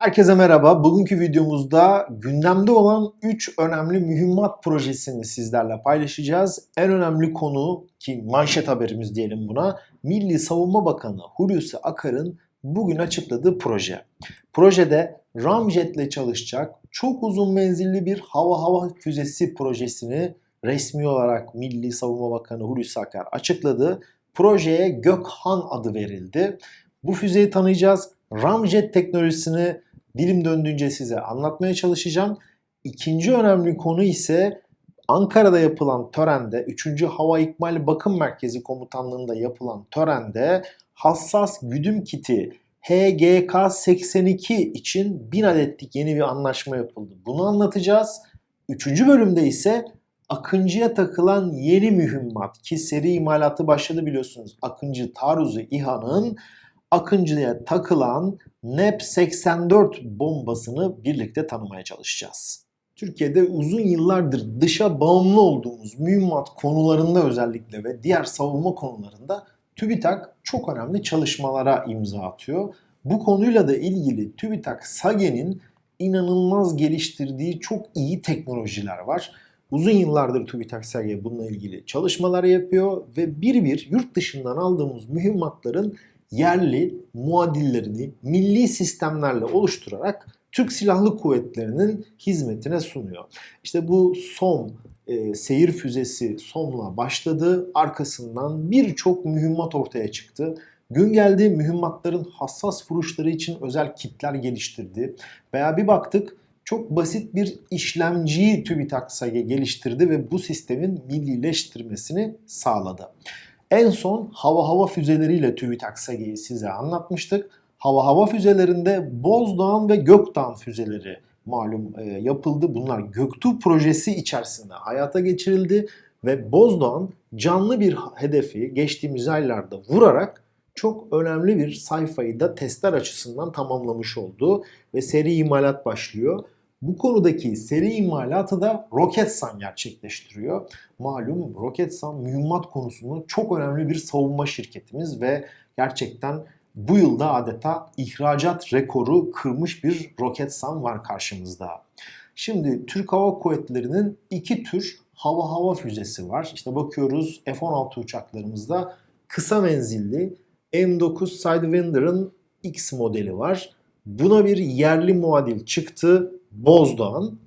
Herkese merhaba. Bugünkü videomuzda gündemde olan 3 önemli mühimmat projesini sizlerle paylaşacağız. En önemli konu ki manşet haberimiz diyelim buna Milli Savunma Bakanı Hulusi Akar'ın bugün açıkladığı proje. Projede Ramjet ile çalışacak çok uzun menzilli bir hava hava füzesi projesini resmi olarak Milli Savunma Bakanı Hulusi Akar açıkladı. Projeye Gökhan adı verildi. Bu füzeyi tanıyacağız. Ramjet teknolojisini dilim döndüğünce size anlatmaya çalışacağım. İkinci önemli konu ise Ankara'da yapılan törende 3. Hava İkmal Bakım Merkezi Komutanlığı'nda yapılan törende hassas güdüm kiti HGK-82 için 1000 adetlik yeni bir anlaşma yapıldı. Bunu anlatacağız. Üçüncü bölümde ise Akıncı'ya takılan yeni mühimmat ki seri imalatı başladı biliyorsunuz. Akıncı taarruzu İHA'nın Akıncı'ya takılan NEP-84 bombasını birlikte tanımaya çalışacağız. Türkiye'de uzun yıllardır dışa bağımlı olduğumuz mühimmat konularında özellikle ve diğer savunma konularında TÜBİTAK çok önemli çalışmalara imza atıyor. Bu konuyla da ilgili TÜBİTAK SAGE'nin inanılmaz geliştirdiği çok iyi teknolojiler var. Uzun yıllardır TÜBİTAK SAGE bununla ilgili çalışmalar yapıyor ve bir bir yurt dışından aldığımız mühimmatların yerli muadillerini milli sistemlerle oluşturarak Türk Silahlı Kuvvetleri'nin hizmetine sunuyor. İşte bu SOM e, seyir füzesi SOM'la başladı. Arkasından birçok mühimmat ortaya çıktı. Gün geldi mühimmatların hassas vuruşları için özel kitler geliştirdi. Veya bir baktık çok basit bir işlemciyi TÜBİTAK SAGE geliştirdi ve bu sistemin millileştirmesini sağladı. En son hava hava füzeleriyle TÜBİTAK SAGE'yi size anlatmıştık. Hava hava füzelerinde Bozdağ ve Gökdağ füzeleri malum e, yapıldı. Bunlar Göktuğ projesi içerisinde hayata geçirildi ve Bozdağ canlı bir hedefi geçtiğimiz aylarda vurarak çok önemli bir sayfayı da testler açısından tamamlamış oldu ve seri imalat başlıyor. Bu konudaki seri imalatı da Roketsan gerçekleştiriyor. Malum Roketsan mühimmat konusunda çok önemli bir savunma şirketimiz ve gerçekten bu yılda adeta ihracat rekoru kırmış bir Roketsan var karşımızda. Şimdi Türk Hava Kuvvetleri'nin iki tür hava hava füzesi var. İşte bakıyoruz F-16 uçaklarımızda kısa menzilli M9 Sidewinder'ın X modeli var. Buna bir yerli muadil çıktı Bozdağ'ın.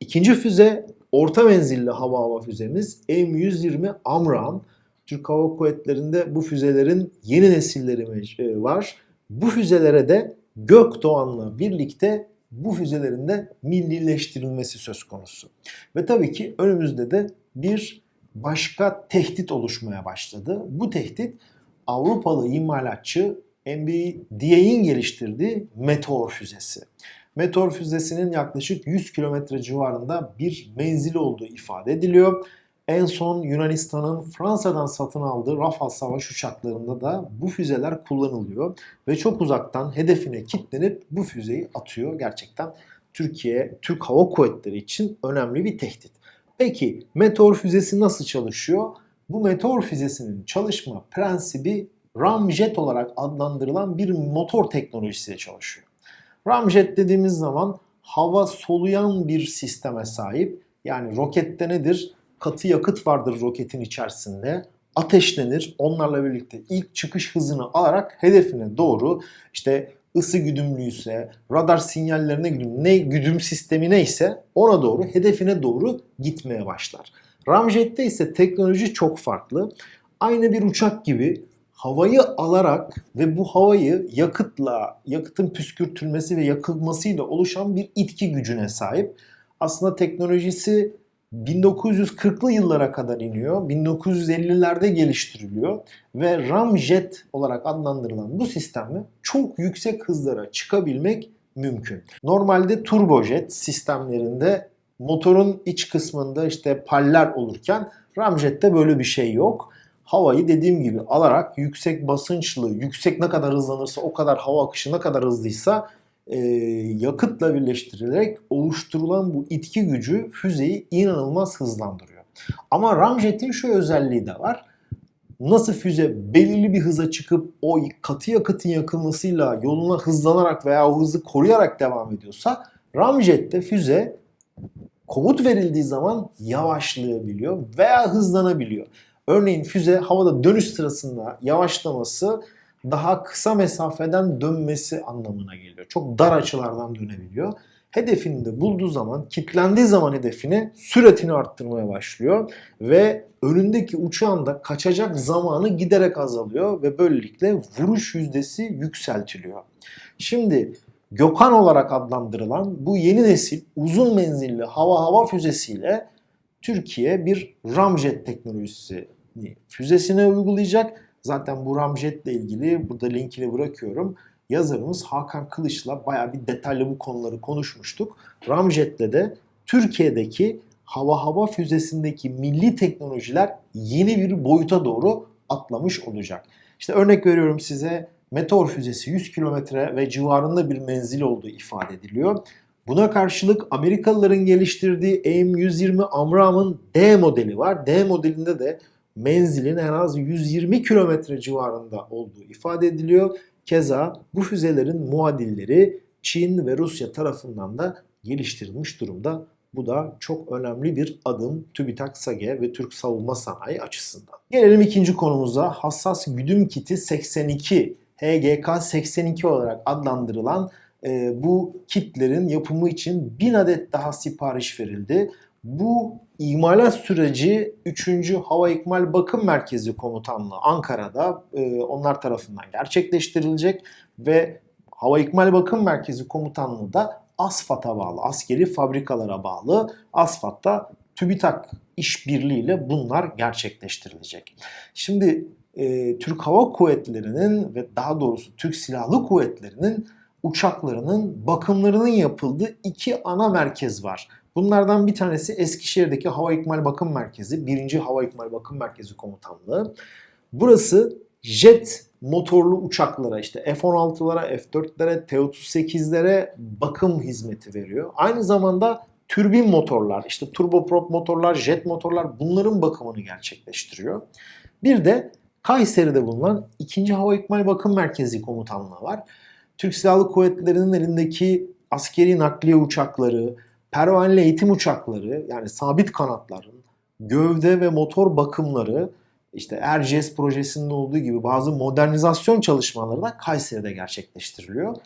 İkinci füze orta menzilli hava hava füzemiz M120 Amram. Türk Hava Kuvvetleri'nde bu füzelerin yeni nesilleri var. Bu füzelere de Gökdoğan'la birlikte bu füzelerin de millileştirilmesi söz konusu. Ve tabii ki önümüzde de bir başka tehdit oluşmaya başladı. Bu tehdit Avrupalı imalatçı MBDA'in geliştirdiği Meteor füzesi. Meteor füzesinin yaklaşık 100 kilometre civarında bir menzili olduğu ifade ediliyor. En son Yunanistan'ın Fransa'dan satın aldığı Rafale savaş uçaklarında da bu füzeler kullanılıyor. Ve çok uzaktan hedefine kilitlenip bu füzeyi atıyor. Gerçekten Türkiye, Türk Hava Kuvvetleri için önemli bir tehdit. Peki Meteor füzesi nasıl çalışıyor? Bu Meteor füzesinin çalışma prensibi ramjet olarak adlandırılan bir motor teknolojisiyle çalışıyor. Ramjet dediğimiz zaman hava soluyan bir sisteme sahip. Yani rokette nedir? Katı yakıt vardır roketin içerisinde. Ateşlenir. Onlarla birlikte ilk çıkış hızını alarak hedefine doğru işte ısı güdümlüyse, radar sinyallerine güdüm, ne güdüm sistemi neyse ona doğru, hedefine doğru gitmeye başlar. Ramjet'te ise teknoloji çok farklı. Aynı bir uçak gibi havayı alarak ve bu havayı yakıtla, yakıtın püskürtülmesi ve yakılmasıyla oluşan bir itki gücüne sahip. Aslında teknolojisi 1940'lı yıllara kadar iniyor. 1950'lerde geliştiriliyor ve ramjet olarak adlandırılan bu sistemle çok yüksek hızlara çıkabilmek mümkün. Normalde turbojet sistemlerinde motorun iç kısmında işte paller olurken ramjette böyle bir şey yok havayı dediğim gibi alarak yüksek basınçlı, yüksek ne kadar hızlanırsa o kadar hava akışı ne kadar hızlıysa e, yakıtla birleştirilerek oluşturulan bu itki gücü füzeyi inanılmaz hızlandırıyor. Ama ramjetin şu özelliği de var. nasıl füze belirli bir hıza çıkıp o katı yakıtın yakılmasıyla yoluna hızlanarak veya o hızı koruyarak devam ediyorsa ramjette füze komut verildiği zaman yavaşlayabiliyor veya hızlanabiliyor. Örneğin füze havada dönüş sırasında yavaşlaması daha kısa mesafeden dönmesi anlamına geliyor. Çok dar açılardan dönebiliyor. Hedefini de bulduğu zaman, kilitlendiği zaman hedefini süratini arttırmaya başlıyor ve önündeki uçağın da kaçacak zamanı giderek azalıyor ve böylelikle vuruş yüzdesi yükseltiliyor. Şimdi Gökhan olarak adlandırılan bu yeni nesil uzun menzilli hava hava füzesiyle Türkiye bir ramjet teknolojisi füzesine uygulayacak. Zaten bu ramjet ile ilgili burada linkini bırakıyorum. Yazarımız Hakan Kılıç'la bayağı bir detaylı bu konuları konuşmuştuk. Ramjet'le de Türkiye'deki hava hava füzesindeki milli teknolojiler yeni bir boyuta doğru atlamış olacak. İşte örnek veriyorum size Meteor füzesi 100 kilometre ve civarında bir menzil olduğu ifade ediliyor. Buna karşılık Amerikalıların geliştirdiği AIM-120 Amram'ın D modeli var. D modelinde de menzilin en az 120 kilometre civarında olduğu ifade ediliyor. Keza bu füzelerin muadilleri Çin ve Rusya tarafından da geliştirilmiş durumda. Bu da çok önemli bir adım TÜBİTAK SAGE ve Türk savunma sanayi açısından. Gelelim ikinci konumuza hassas güdüm kiti 82 HGK 82 olarak adlandırılan e, bu kitlerin yapımı için 1000 adet daha sipariş verildi. Bu imalat süreci 3. Hava İkmal Bakım Merkezi Komutanlığı Ankara'da e, onlar tarafından gerçekleştirilecek ve Hava İkmal Bakım Merkezi Komutanlığı da ASFAD'a bağlı, askeri fabrikalara bağlı. ASFAD'da TÜBİTAK işbirliğiyle bunlar gerçekleştirilecek. Şimdi e, Türk Hava Kuvvetleri'nin ve daha doğrusu Türk Silahlı Kuvvetleri'nin uçaklarının bakımlarının yapıldığı iki ana merkez var. Bunlardan bir tanesi Eskişehir'deki Hava İkmal Bakım Merkezi, 1. Hava İkmal Bakım Merkezi Komutanlığı. Burası jet motorlu uçaklara işte F-16'lara, F-4'lere, T-38'lere bakım hizmeti veriyor. Aynı zamanda türbin motorlar, işte turboprop motorlar, jet motorlar bunların bakımını gerçekleştiriyor. Bir de Kayseri'de bulunan 2. Hava İkmal Bakım Merkezi Komutanlığı var. Türk Silahlı Kuvvetleri'nin elindeki askeri nakliye uçakları, pervaneli eğitim uçakları yani sabit kanatların gövde ve motor bakımları işte Erciyes projesinde olduğu gibi bazı modernizasyon çalışmaları da Kayseri'de gerçekleştiriliyor.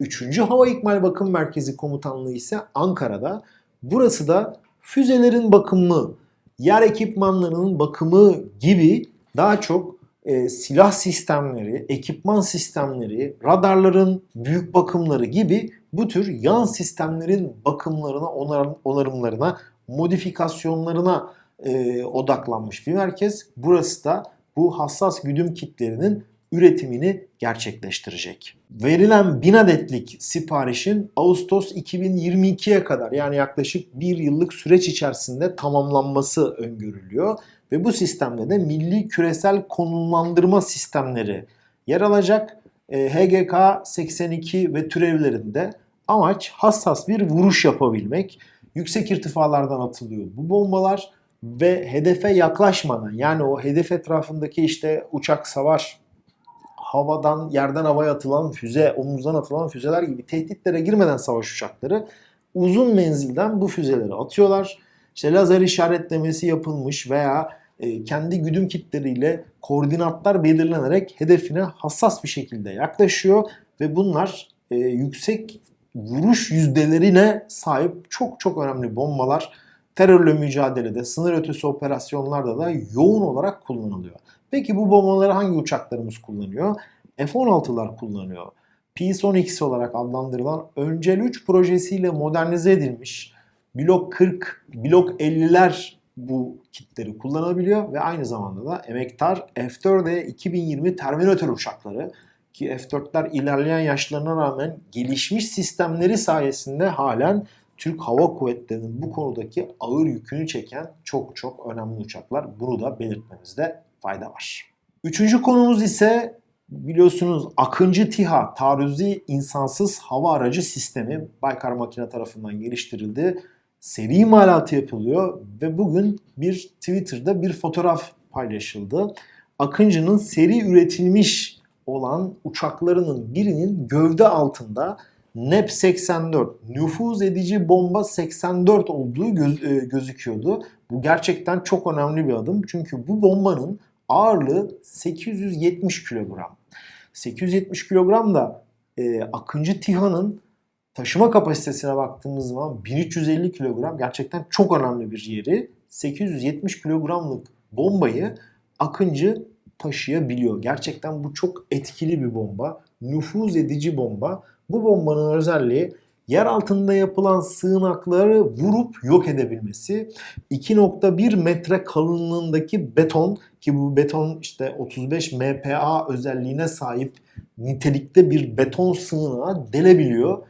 3. Hava İkmal Bakım Merkezi Komutanlığı ise Ankara'da. Burası da füzelerin bakımı, yer ekipmanlarının bakımı gibi daha çok e, silah sistemleri, ekipman sistemleri, radarların büyük bakımları gibi bu tür yan sistemlerin bakımlarına, onar, onarımlarına, modifikasyonlarına e, odaklanmış bir merkez. Burası da bu hassas güdüm kitlerinin üretimini gerçekleştirecek. Verilen 1000 adetlik siparişin Ağustos 2022'ye kadar yani yaklaşık bir yıllık süreç içerisinde tamamlanması öngörülüyor. Ve bu sistemde de milli küresel konumlandırma sistemleri yer alacak. E, HGK 82 ve türevlerinde amaç hassas bir vuruş yapabilmek. Yüksek irtifalardan atılıyor bu bombalar ve hedefe yaklaşmadan yani o hedef etrafındaki işte uçak savar havadan yerden havaya atılan füze, omuzdan atılan füzeler gibi tehditlere girmeden savaş uçakları uzun menzilden bu füzeleri atıyorlar. İşte lazer işaretlemesi yapılmış veya e, kendi güdüm kitleriyle koordinatlar belirlenerek hedefine hassas bir şekilde yaklaşıyor ve bunlar e, yüksek vuruş yüzdelerine sahip çok çok önemli bombalar terörle mücadelede, sınır ötesi operasyonlarda da yoğun olarak kullanılıyor. Peki bu bombaları hangi uçaklarımız kullanıyor? F-16'lar kullanıyor. P-10X olarak adlandırılan Öncel 3 projesiyle modernize edilmiş Blok 40, Blok 50'ler bu kitleri kullanabiliyor ve aynı zamanda da emektar F-4'e 2020 Terminator uçakları ki F-4'ler ilerleyen yaşlarına rağmen gelişmiş sistemleri sayesinde halen Türk Hava Kuvvetleri'nin bu konudaki ağır yükünü çeken çok çok önemli uçaklar. Bunu da belirtmemizde fayda var. Üçüncü konumuz ise biliyorsunuz Akıncı TİHA taarruzi insansız hava aracı sistemi Baykar Makine tarafından geliştirildi. Seri imalatı yapılıyor ve bugün bir Twitter'da bir fotoğraf paylaşıldı. Akıncı'nın seri üretilmiş olan uçaklarının birinin gövde altında NEP 84 nüfuz edici bomba 84 olduğu göz- e, gözüküyordu. Bu gerçekten çok önemli bir adım. Çünkü bu bombanın ağırlığı 870 kilogram. 870 kilogram da e, Akıncı TİHA'nın taşıma kapasitesine baktığımız zaman 1350 kilogram gerçekten çok önemli bir yeri. 870 kilogramlık bombayı Akıncı taşıyabiliyor. Gerçekten bu çok etkili bir bomba. Nüfuz edici bomba. Bu bombanın özelliği yer altında yapılan sığınakları vurup yok edebilmesi. 2.1 metre kalınlığındaki beton ki bu beton işte 35 MPa özelliğine sahip nitelikte bir beton sığınağı delebiliyor.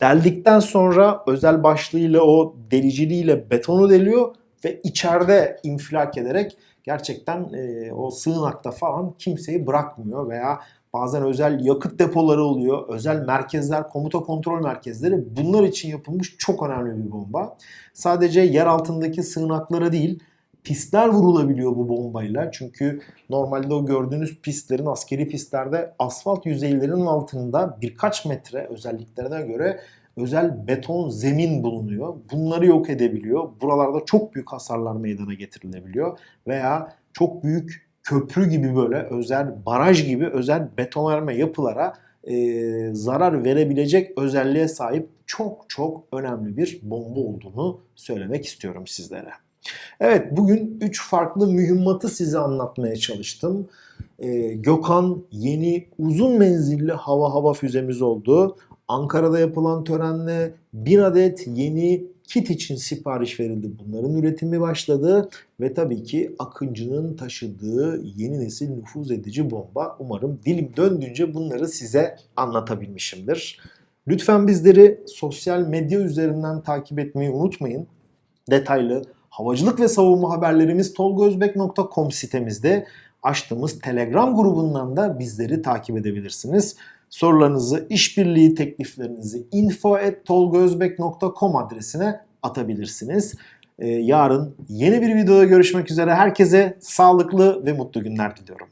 Deldikten sonra özel başlığıyla o deliciliğiyle betonu deliyor ve içeride infilak ederek gerçekten e, o sığınakta falan kimseyi bırakmıyor veya bazen özel yakıt depoları oluyor, özel merkezler, komuta kontrol merkezleri bunlar için yapılmış çok önemli bir bomba. Sadece yer altındaki sığınaklara değil, pistler vurulabiliyor bu bombayla. Çünkü normalde o gördüğünüz pistlerin askeri pistlerde asfalt yüzeylerinin altında birkaç metre özelliklerine göre özel beton zemin bulunuyor. Bunları yok edebiliyor. Buralarda çok büyük hasarlar meydana getirilebiliyor veya çok büyük köprü gibi böyle özel baraj gibi özel betonarme yapılara e, zarar verebilecek özelliğe sahip çok çok önemli bir bomba olduğunu söylemek istiyorum sizlere. Evet bugün 3 farklı mühimmatı size anlatmaya çalıştım. Ee, Gökhan yeni uzun menzilli hava hava füzemiz oldu. Ankara'da yapılan törenle bir adet yeni kit için sipariş verildi. Bunların üretimi başladı ve tabii ki Akıncı'nın taşıdığı yeni nesil nüfuz edici bomba. Umarım dilim döndüğünce bunları size anlatabilmişimdir. Lütfen bizleri sosyal medya üzerinden takip etmeyi unutmayın. Detaylı havacılık ve savunma haberlerimiz tolgozbek.com sitemizde açtığımız Telegram grubundan da bizleri takip edebilirsiniz. Sorularınızı, işbirliği tekliflerinizi info@tolgozbek.com adresine atabilirsiniz. Ee, yarın yeni bir videoda görüşmek üzere. Herkese sağlıklı ve mutlu günler diliyorum.